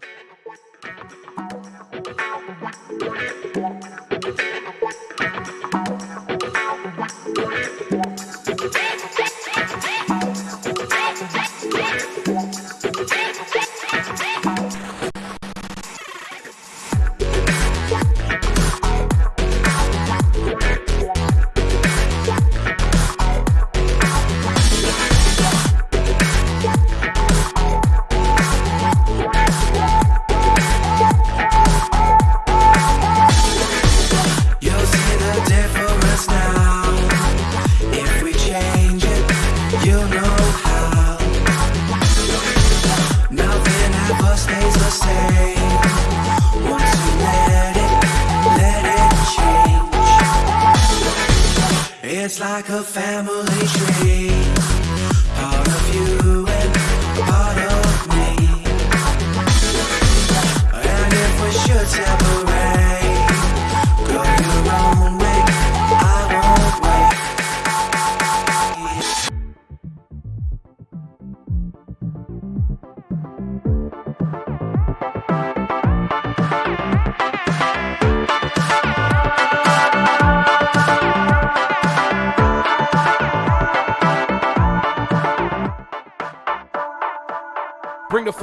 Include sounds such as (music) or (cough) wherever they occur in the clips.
Thank you.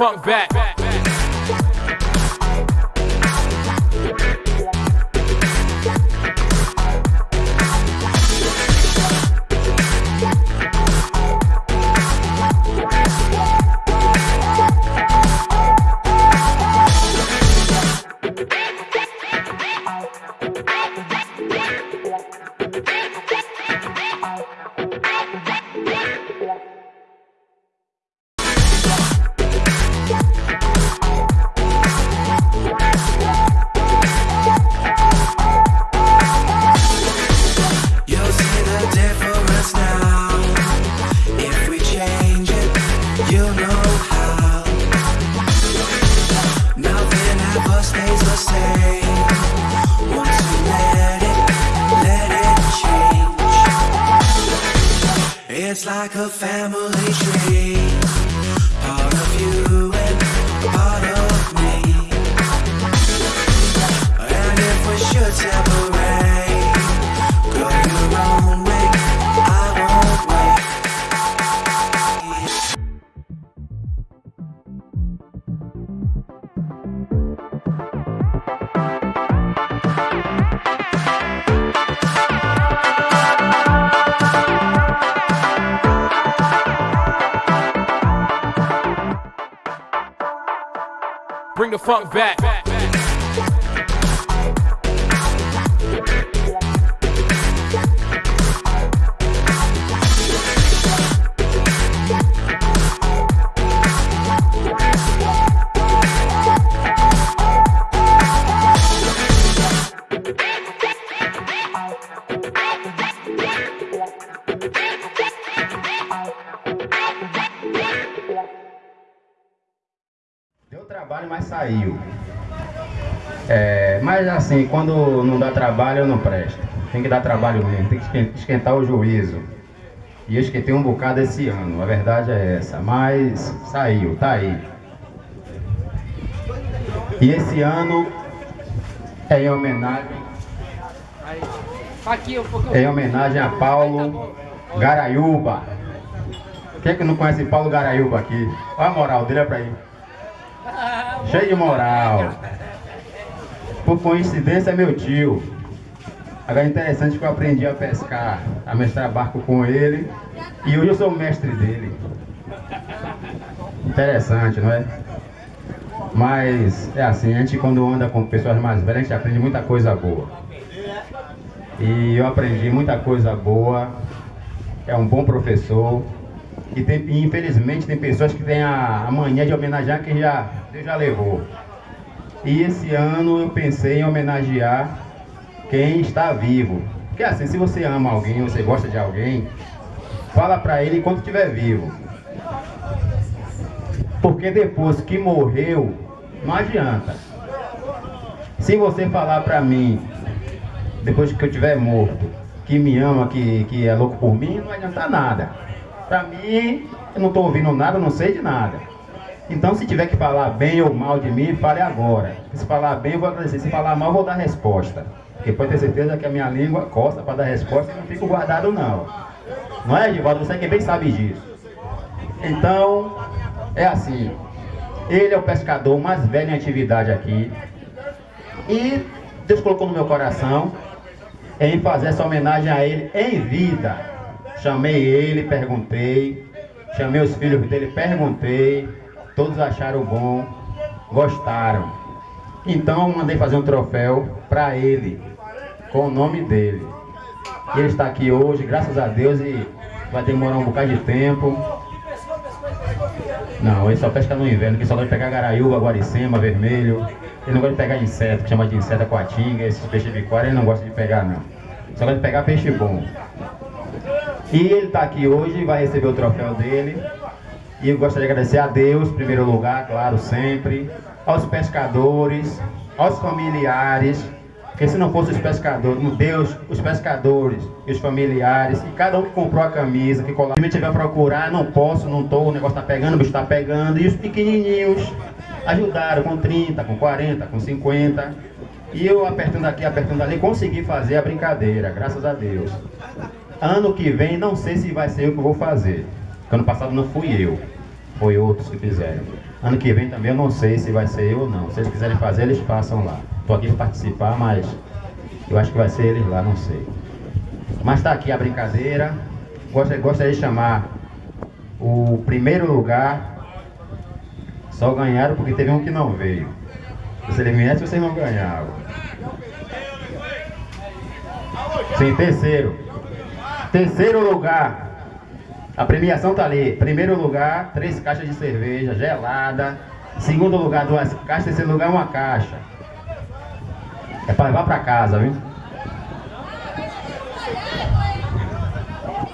Funk back. Funk back. Saiu. É, mas assim, quando não dá trabalho, eu não presto. Tem que dar trabalho mesmo, tem que esquen- esquentar o juízo. E eu esquentei um bocado esse ano, a verdade é essa. Mas saiu, tá aí. E esse ano é em homenagem, é em homenagem a Paulo Garaiuba. Quem é que não conhece Paulo Garaiuba aqui? Olha a moral dele, é pra ir. Cheio de moral. Por coincidência, é meu tio. Agora é interessante que eu aprendi a pescar, a mestrar barco com ele. E hoje eu sou o mestre dele. Interessante, não é? Mas é assim, a gente quando anda com pessoas mais velhas, a gente aprende muita coisa boa. E eu aprendi muita coisa boa. É um bom professor. E, tem, e, infelizmente tem pessoas que têm a, a mania de homenagear quem já, Deus já levou. E esse ano eu pensei em homenagear quem está vivo. Porque assim, se você ama alguém, você gosta de alguém, fala pra ele enquanto estiver vivo. Porque depois que morreu, não adianta. Se você falar pra mim, depois que eu estiver morto, que me ama, que, que é louco por mim, não adianta nada. Pra mim, eu não tô ouvindo nada, não sei de nada. Então, se tiver que falar bem ou mal de mim, fale agora. Se falar bem, eu vou agradecer. Se falar mal, eu vou dar resposta. Porque pode ter certeza que a minha língua costa para dar resposta e não fico guardado, não. Não é, Edivaldo? Você que bem sabe disso. Então, é assim. Ele é o pescador mais velho em atividade aqui. E Deus colocou no meu coração em fazer essa homenagem a ele em vida. Chamei ele, perguntei. Chamei os filhos dele, perguntei. Todos acharam bom, gostaram. Então mandei fazer um troféu para ele, com o nome dele. Ele está aqui hoje, graças a Deus, e vai demorar um bocado de tempo. Não, ele só pesca no inverno, que só gosta de pegar garaiúba, guaricema, vermelho. Ele não gosta de pegar inseto, que chama de inseto coatinga, esses peixes bicuária, ele não gosta de pegar não. Só gosta de pegar peixe bom. E ele está aqui hoje, vai receber o troféu dele. E eu gostaria de agradecer a Deus, em primeiro lugar, claro, sempre. Aos pescadores, aos familiares, porque se não fosse os pescadores, Deus, os pescadores os familiares, e cada um que comprou a camisa, que colocou, se tiver procurar, não posso, não tô, o negócio tá pegando, o bicho tá pegando, e os pequenininhos ajudaram com 30, com 40, com 50. E eu apertando aqui, apertando ali, consegui fazer a brincadeira, graças a Deus. Ano que vem, não sei se vai ser eu que vou fazer. Porque ano passado não fui eu, foi outros que fizeram. Ano que vem também eu não sei se vai ser eu ou não. Se eles quiserem fazer, eles façam lá. Estou aqui para participar, mas eu acho que vai ser eles lá, não sei. Mas está aqui a brincadeira. Gostaria, de chamar o primeiro lugar. Só ganharam porque teve um que não veio. Se ele viesse, vocês não ganhavam. Sim, terceiro. Terceiro lugar. A premiação tá ali. Primeiro lugar, três caixas de cerveja gelada. Segundo lugar, duas caixas. Terceiro lugar, uma caixa. É para levar para casa, viu?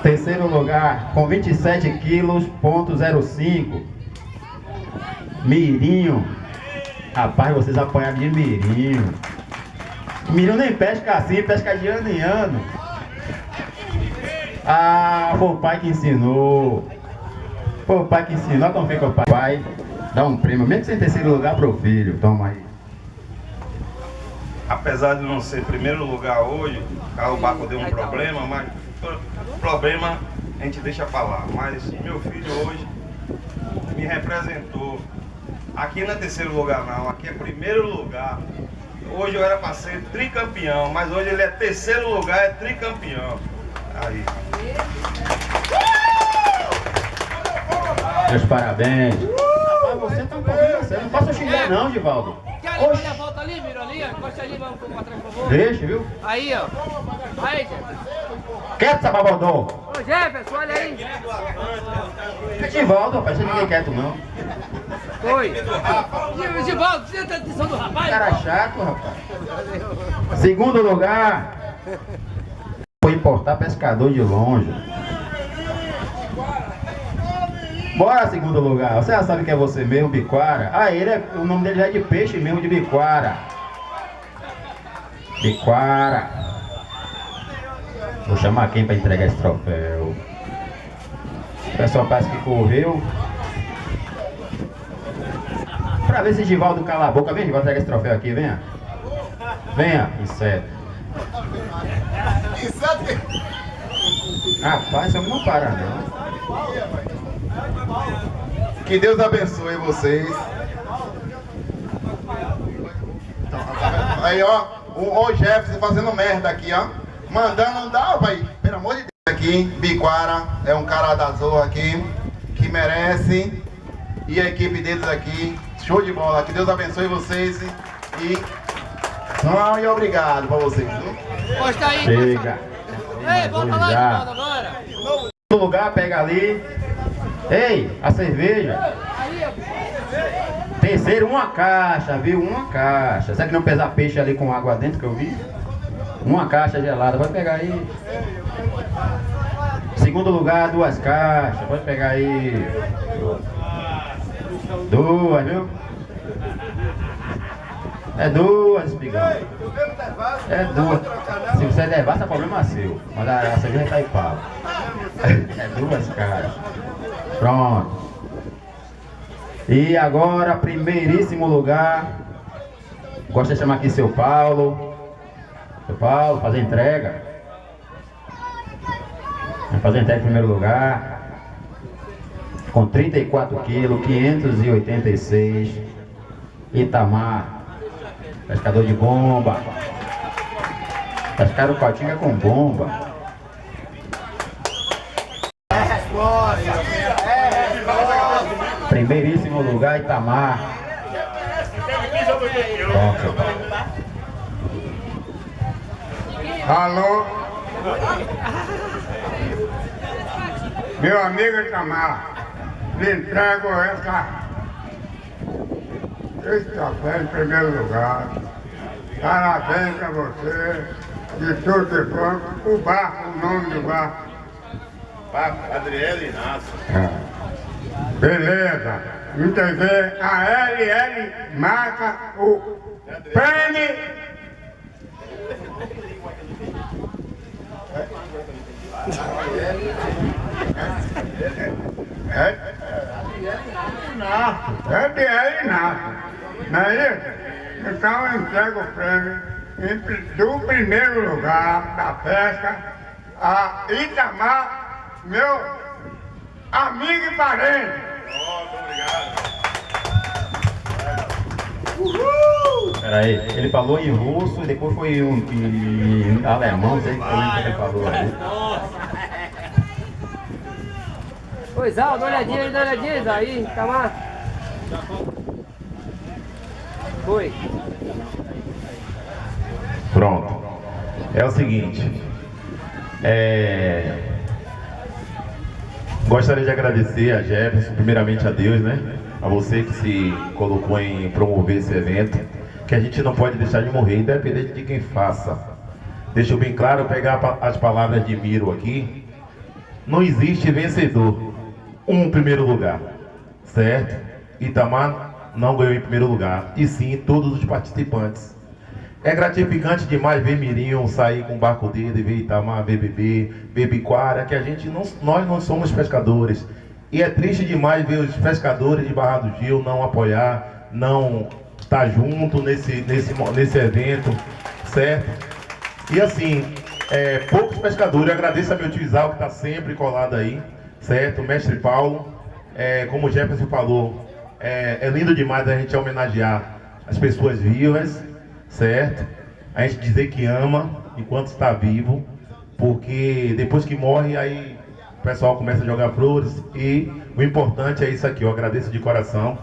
Terceiro lugar, com 27 quilos, ponto 05. Mirinho. Rapaz, vocês apanharam de mirinho. Mirinho nem pesca assim, pesca de ano em ano. Ah, foi o pai que ensinou. Foi o pai que ensinou. Como fica o pai? Pai, dá um prêmio, mesmo que você em terceiro lugar pro filho. Toma aí apesar de não ser primeiro lugar hoje, o barco deu um problema, mas problema a gente deixa falar. Mas meu filho hoje me representou. Aqui não é terceiro lugar não, aqui é primeiro lugar. Hoje eu era para ser tricampeão, mas hoje ele é terceiro lugar, é tricampeão. Aí. Meus parabéns. Rapaz, você tá um pouquinho sério. Não posso xingar não, Divaldo. Quer Oxi. a volta ali, Miro, ali. Encosta ali, vamos pra trás, por favor. Deixa, viu? Aí, ó. Aí, Jefferson. Quieto, Sababodó. Ô, Jefferson, olha aí. Divaldo, rapaz, você ninguém quieto, não. Oi. Divaldo, você tá atenção do rapaz? Cara chato, rapaz. Segundo lugar, foi importar pescador de longe. Bora, segundo lugar. Você já sabe que é você mesmo, Biquara? Ah, ele é, o nome dele já é de peixe mesmo, de Biquara. Biquara. Vou chamar quem para entregar esse troféu. O pessoal parece que correu. Pra ver se Givaldo cala a boca. Vem, Givaldo, entrega esse troféu aqui, venha. Venha, inseto. Rapaz, homem não para, não. Que Deus abençoe vocês. Aí, ó, o, o Jefferson fazendo merda aqui, ó. Mandando, dá, pai, pelo amor de Deus. Aqui, Biquara, é um cara da Zoa aqui, que merece. E a equipe deles aqui, show de bola. Que Deus abençoe vocês e. Não, e obrigado pra vocês. Posta aí, Chega. Ei, volta lá de agora. No lugar, pega ali. Ei, a cerveja. Terceiro, uma caixa, viu? Uma caixa. Será que não pesar peixe ali com água dentro que eu vi? Uma caixa gelada, pode pegar aí. Segundo lugar, duas caixas, pode pegar aí. Duas, viu? É duas, espigão. É duas. Se você levar, é problema seu. Mas a, a cerveja tá aí pau. (laughs) É duas caixas. Pronto. E agora, primeiríssimo lugar, gosto de chamar aqui seu Paulo. Seu Paulo, fazer entrega. Vai fazer entrega em primeiro lugar. Com 34 quilos, 586. Itamar, pescador de bomba. Pescaram cotinha com bomba. Primeiríssimo lugar, Itamar. Alô? Meu amigo Itamar, lhe entrego essa, esse café em primeiro lugar. Parabéns a você, de tudo de bom. O barco, o nome do barco. Adriel Inácio. Beleza. Entender? A LL marca o prêmio. É, é de LL Inácio. Não é isso? Então eu entrego o prêmio em do primeiro lugar da pesca a Itamar, meu amigo e parente. Peraí, ele falou em russo e depois foi um, em alemão, não sei o que ele falou aí. Oi, Zal, dá uma olhadinha aí, dá uma olhadinha, aí, tá lá. Foi. Pronto. É o seguinte. é, Gostaria de agradecer a Jefferson, primeiramente a Deus, né? A você que se colocou em promover esse evento, que a gente não pode deixar de morrer, independente de quem faça. Deixo bem claro, pegar as palavras de Miro aqui. Não existe vencedor. Um primeiro lugar, certo? Itamar não ganhou em primeiro lugar, e sim todos os participantes. É gratificante demais ver Mirinho sair com o barco dele, ver Itamar, ver Bebê, ver Biquara, que a gente não, nós não somos pescadores. E é triste demais ver os pescadores de Barra do Gil não apoiar, não estar junto nesse, nesse, nesse evento, certo? E assim, é, poucos pescadores, eu agradeço a meu tio Isal que está sempre colado aí, certo? Mestre Paulo, é, como o Jefferson falou, é, é lindo demais a gente homenagear as pessoas vivas, certo? A gente dizer que ama enquanto está vivo, porque depois que morre, aí o pessoal começa a jogar flores e o importante é isso aqui, eu agradeço de coração.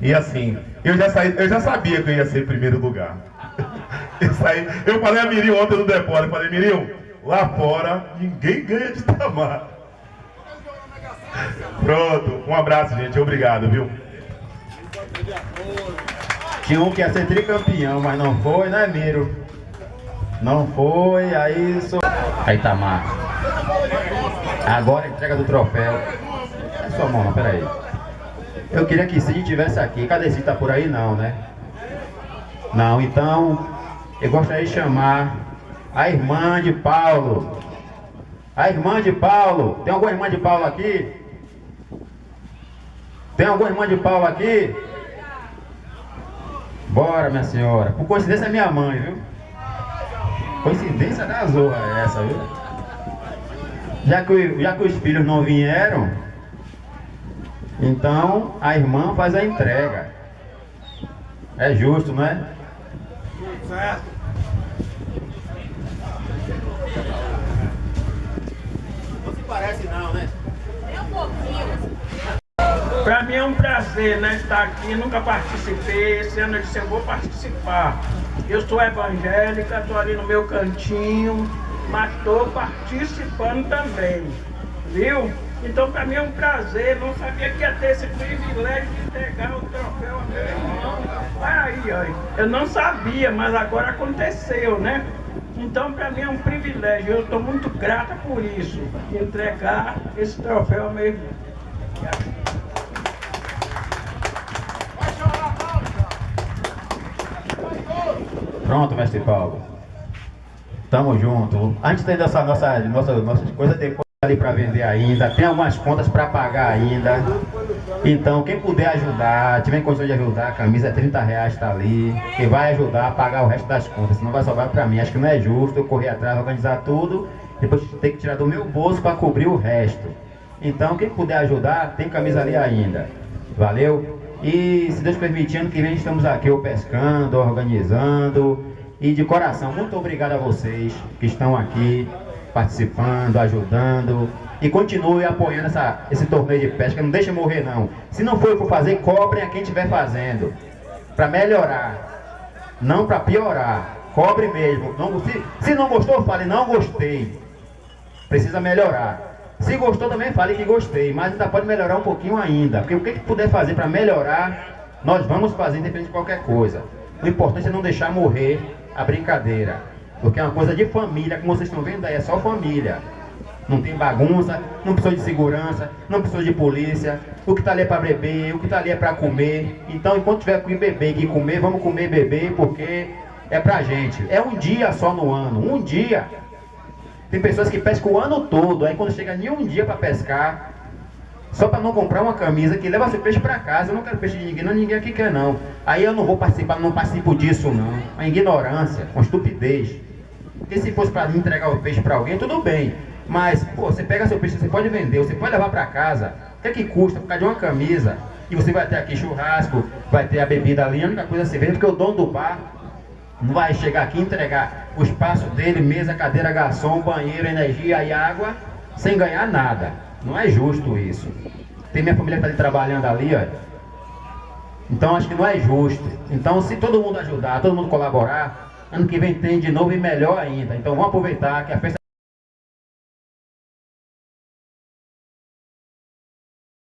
E assim, eu já, saí, eu já sabia que eu ia ser em primeiro lugar. (laughs) Eu, saí, eu falei a Mirinho ontem no depósito, falei, Mirinho, lá fora ninguém ganha de (laughs) tamar. Pronto, um abraço, gente, obrigado, viu? Tinha um que ia ser tricampeão, mas não foi, né, Miro? Não foi, aí sou. Aí Itamar. Agora a entrega do troféu. É sua mão, peraí. Eu queria que Cid tivesse aqui. Cadê Cid? Tá por aí? Não, né? Não, então eu gostaria de chamar a irmã de Paulo. A irmã de Paulo. Tem alguma irmã de Paulo aqui? Tem alguma irmã de Paulo aqui? Bora, minha senhora. Por coincidência é minha mãe, viu? Coincidência da zorra é essa, viu? Já que, já que os filhos não vieram, então a irmã faz a entrega. É justo, não é? Para mim é um prazer né, estar aqui, nunca participei, esse ano eu disse eu vou participar. Eu sou evangélica, estou ali no meu cantinho, mas estou participando também, viu? Então para mim é um prazer, não sabia que ia ter esse privilégio de entregar o troféu ao meu irmão. Aí, ó, eu não sabia, mas agora aconteceu, né? Então para mim é um privilégio, eu estou muito grata por isso, entregar esse troféu ao meu irmão. Pronto, mestre Paulo. Tamo junto. Antes tem dessa nossa, nossa, nossas coisas depois ali para vender ainda. Tem algumas contas para pagar ainda. Então, quem puder ajudar, tiver condição de ajudar, a camisa é 30 reais, tá ali, que vai ajudar a pagar o resto das contas, senão vai sobrar pra mim. Acho que não é justo eu correr atrás, organizar tudo, depois ter que tirar do meu bolso para cobrir o resto. Então, quem puder ajudar, tem camisa ali ainda. Valeu? E se Deus permitindo, que vem estamos aqui pescando, organizando. E de coração, muito obrigado a vocês que estão aqui participando, ajudando. E continue apoiando essa, esse torneio de pesca. Não deixe morrer não. Se não for por fazer, cobrem a quem estiver fazendo. Para melhorar. Não para piorar. Cobre mesmo. Não, se, se não gostou, fale, não gostei. Precisa melhorar. Se gostou também, fale que gostei, mas ainda pode melhorar um pouquinho ainda. Porque o que, que puder fazer para melhorar, nós vamos fazer independente de qualquer coisa. O importante é não deixar morrer a brincadeira. Porque é uma coisa de família, como vocês estão vendo aí, é só família. Não tem bagunça, não precisa de segurança, não precisa de polícia. O que está ali é para beber, o que está ali é para comer. Então, enquanto tiver que beber e comer, vamos comer e beber, porque é pra gente. É um dia só no ano, um dia. Tem pessoas que pescam o ano todo, aí quando chega nenhum dia para pescar, só para não comprar uma camisa que leva seu peixe para casa. Eu não quero peixe de ninguém, não, ninguém aqui quer não. Aí eu não vou participar, não participo disso não. A ignorância, com estupidez. Porque se fosse para entregar o peixe para alguém, tudo bem. Mas, pô, você pega seu peixe, você pode vender, você pode levar para casa. O que é que custa por causa de uma camisa? E você vai ter aqui churrasco, vai ter a bebida ali, a única coisa que vende, porque o dono do bar vai chegar aqui entregar o espaço dele, mesa, cadeira, garçom, banheiro, energia e água, sem ganhar nada. Não é justo isso. Tem minha família que está trabalhando ali, ó. Então acho que não é justo. Então se todo mundo ajudar, todo mundo colaborar, ano que vem tem de novo e melhor ainda. Então vamos aproveitar que a festa